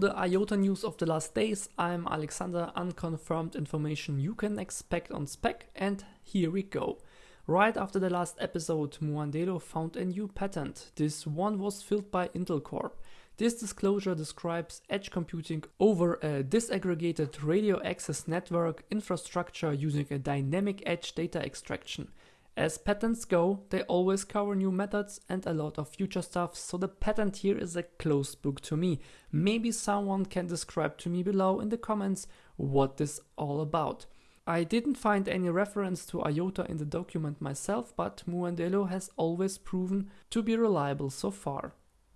to the IOTA news of the last days. I'm Alexander, unconfirmed information you can expect on spec, and here we go. Right after the last episode, Muandelo found a new patent. This one was filled by Intel Corp. This disclosure describes edge computing over a disaggregated radio access network infrastructure using a dynamic edge data extraction. As patents go, they always cover new methods and a lot of future stuff, so the patent here is a closed book to me. Maybe someone can describe to me below in the comments what this all about. I didn't find any reference to IOTA in the document myself, but Muandelo has always proven to be reliable so far.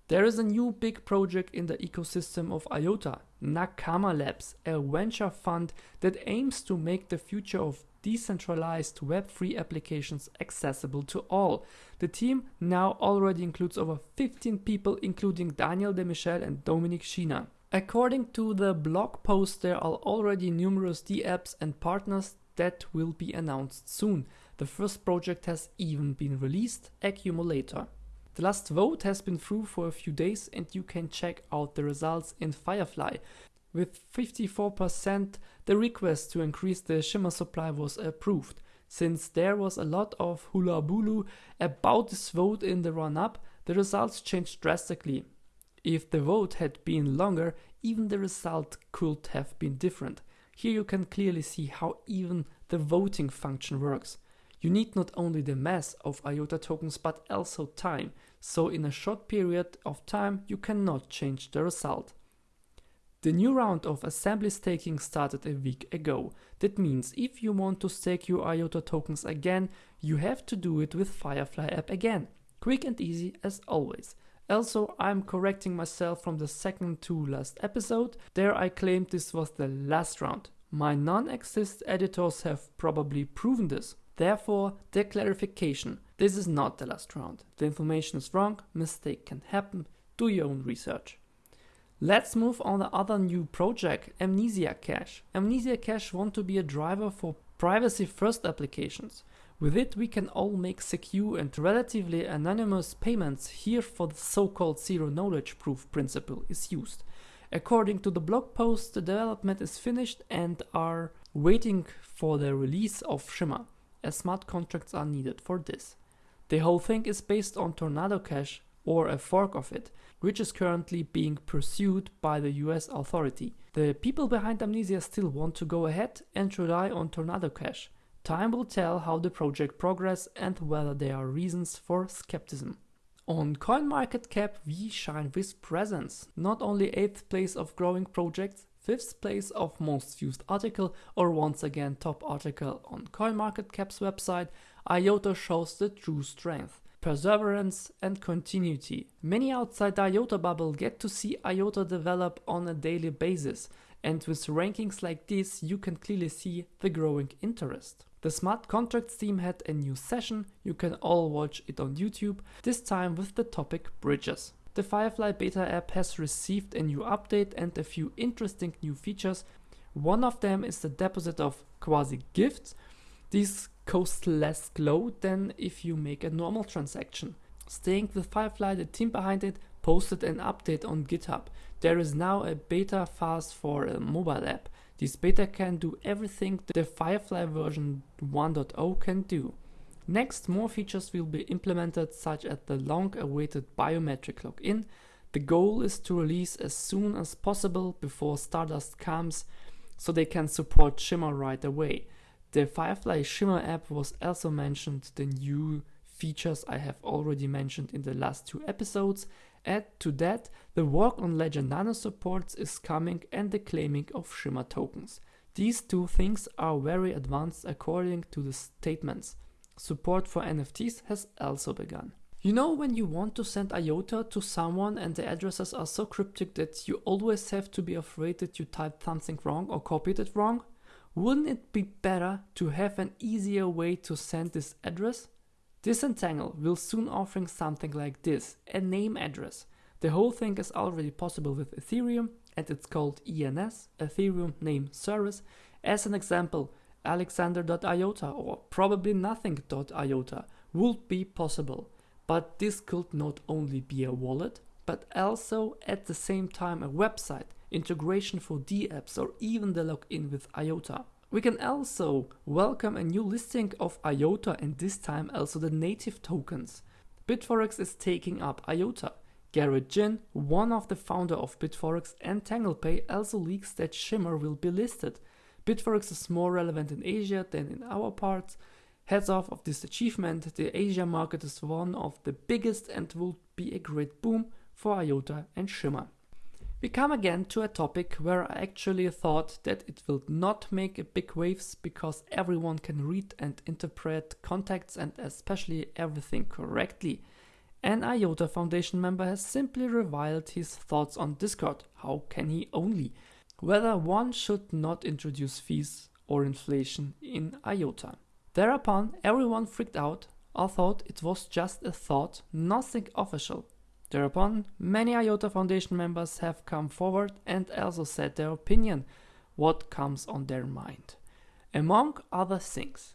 There is a new big project in the ecosystem of IOTA, Nakama Labs, a venture fund that aims to make the future of decentralized web3 applications accessible to all. The team now already includes over 15 people including Daniel de Michele and Dominik Schiener. According to the blog post there are already numerous D-apps and partners that will be announced soon. The first project has even been released, Accumulator. The last vote has been through for a few days and you can check out the results in Firefly. With 54%, the request to increase the shimmer supply was approved. Since there was a lot of hula about this vote in the run up, the results changed drastically. If the vote had been longer, even the result could have been different. Here you can clearly see how even the voting function works. You need not only the mass of IOTA tokens but also time, so in a short period of time you cannot change the result. The new round of assembly staking started a week ago. That means if you want to stake your IOTA tokens again, you have to do it with Firefly app again. Quick and easy as always. Also, I'm correcting myself from the second to last episode. There I claimed this was the last round. My non-exist editors have probably proven this. Therefore, the clarification. This is not the last round. The information is wrong, mistake can happen, do your own research. Let's move on the other new project, Amnesia Cash. Amnesia Cash want to be a driver for privacy first applications. With it we can all make secure and relatively anonymous payments here for the so-called zero knowledge proof principle is used. According to the blog post, the development is finished and are waiting for the release of Shimmer as smart contracts are needed for this. The whole thing is based on Tornado Cash or a fork of it, which is currently being pursued by the US authority. The people behind Amnesia still want to go ahead and rely on Tornado Cash. Time will tell how the project progress and whether there are reasons for skepticism. On CoinMarketCap we shine with presence, not only 8th place of growing projects, 5th place of most viewed article or once again top article on CoinMarketCap's website, IOTA shows the true strength, perseverance and continuity. Many outside IOTA bubble get to see IOTA develop on a daily basis and with rankings like this you can clearly see the growing interest. The smart contracts team had a new session, you can all watch it on YouTube, this time with the topic bridges. The Firefly beta app has received a new update and a few interesting new features. One of them is the deposit of quasi gifts. These cost less glow than if you make a normal transaction. Staying with Firefly, the team behind it posted an update on GitHub. There is now a beta phase for a mobile app. This beta can do everything the Firefly version 1.0 can do. Next, more features will be implemented such as the long-awaited biometric login. The goal is to release as soon as possible before Stardust comes so they can support Shimmer right away. The Firefly Shimmer app was also mentioned, the new features I have already mentioned in the last two episodes. Add to that, the work on Ledger Nano supports is coming and the claiming of Shimmer tokens. These two things are very advanced according to the statements. Support for NFTs has also begun. You know when you want to send IOTA to someone and the addresses are so cryptic that you always have to be afraid that you typed something wrong or copied it wrong? Wouldn't it be better to have an easier way to send this address? Disentangle will soon offering something like this, a name address. The whole thing is already possible with Ethereum and it's called ENS, Ethereum Name Service. As an example, alexander.iota or probably nothing.iota would be possible. But this could not only be a wallet, but also at the same time a website, integration for dApps, or even the login with IOTA. We can also welcome a new listing of IOTA and this time also the native tokens. Bitforex is taking up IOTA. Garrett Jin, one of the founder of Bitforex and TanglePay, also leaks that Shimmer will be listed. Bitforex is more relevant in Asia than in our parts. Heads off of this achievement, the Asia market is one of the biggest and will be a great boom for IOTA and Shimmer. We come again to a topic where I actually thought that it will not make big waves because everyone can read and interpret contexts and especially everything correctly. An IOTA Foundation member has simply reviled his thoughts on Discord. How can he only? Whether one should not introduce fees or inflation in IOTA. Thereupon, everyone freaked out or thought it was just a thought, nothing official. Thereupon, many IOTA Foundation members have come forward and also said their opinion, what comes on their mind. Among other things,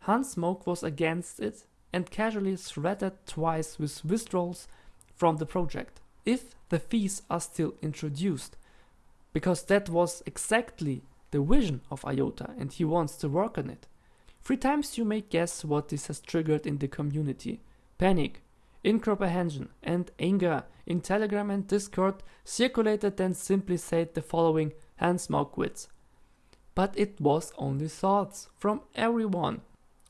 Hans Moog was against it and casually threatened twice with withdrawals from the project if the fees are still introduced, because that was exactly the vision of IOTA and he wants to work on it. Three times you may guess what this has triggered in the community panic, incomprehension, and anger in Telegram and Discord circulated then simply said the following Hans Moog quits. But it was only thoughts from everyone,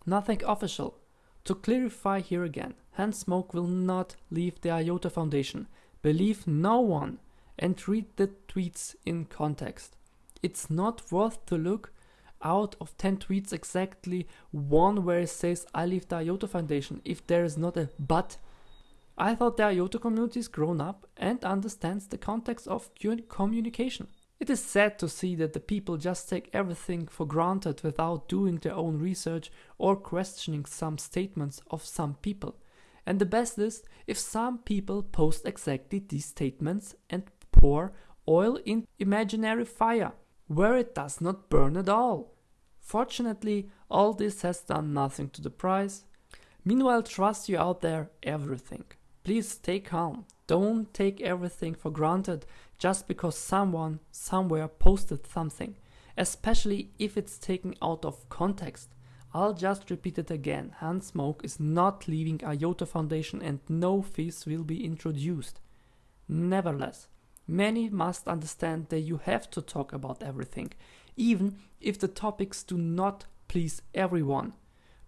nothing official. To clarify here again, Hans Moog will not leave the IOTA Foundation. Believe no one and read the tweets in context. It's not worth to look out of 10 tweets exactly one where it says I leave the IOTA Foundation if there is not a but. I thought the IOTA community is grown up and understands the context of communication. It is sad to see that the people just take everything for granted without doing their own research or questioning some statements of some people. And the best is if some people post exactly these statements and pour oil in imaginary fire where it does not burn at all. Fortunately, all this has done nothing to the price. Meanwhile, trust you out there everything. Please stay calm. Don't take everything for granted just because someone somewhere posted something, especially if it's taken out of context. I'll just repeat it again. Hans Moog is not leaving IOTA Foundation and no fees will be introduced. Nevertheless, many must understand that you have to talk about everything, even if the topics do not please everyone.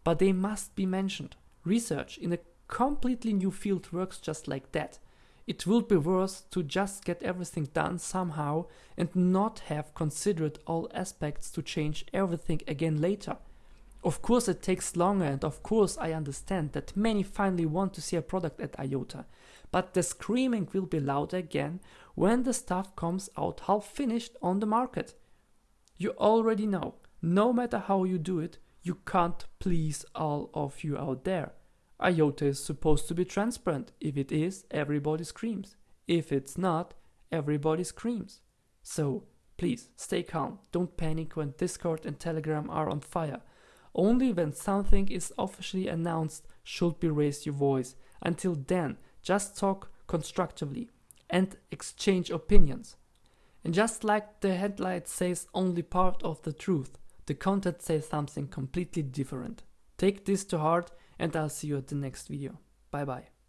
But they must be mentioned. Research in a completely new field works just like that. It would be worse to just get everything done somehow and not have considered all aspects to change everything again later. Of course, it takes longer, and of course, I understand that many finally want to see a product at IOTA, but the screaming will be louder again when the stuff comes out half finished on the market. You already know, no matter how you do it, you can't please all of you out there. IOTA is supposed to be transparent. If it is, everybody screams. If it's not, everybody screams. So, please stay calm. Don't panic when Discord and Telegram are on fire. Only when something is officially announced should be raise your voice. Until then, just talk constructively and exchange opinions. And just like the headline says only part of the truth, the content says something completely different. Take this to heart and I'll see you at the next video. Bye bye.